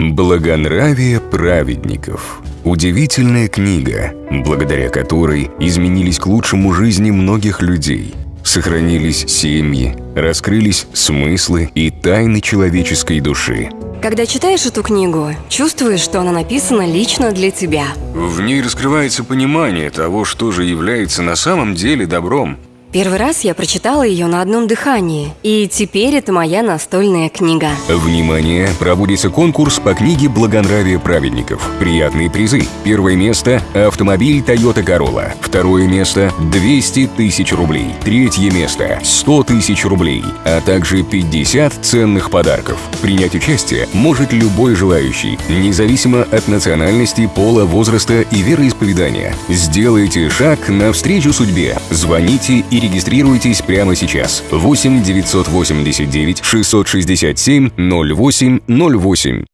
Благонравие праведников. Удивительная книга, благодаря которой изменились к лучшему жизни многих людей. Сохранились семьи, раскрылись смыслы и тайны человеческой души. Когда читаешь эту книгу, чувствуешь, что она написана лично для тебя. В ней раскрывается понимание того, что же является на самом деле добром. Первый раз я прочитала ее на одном дыхании, и теперь это моя настольная книга. Внимание! Проводится конкурс по книге «Благонравие праведников». Приятные призы. Первое место – автомобиль Toyota Corolla. Второе место – 200 тысяч рублей. Третье место – 100 тысяч рублей, а также 50 ценных подарков. Принять участие может любой желающий, независимо от национальности, пола, возраста и вероисповедания. Сделайте шаг навстречу судьбе. Звоните и регистрируйтесь прямо сейчас. 8 989 667 08 08.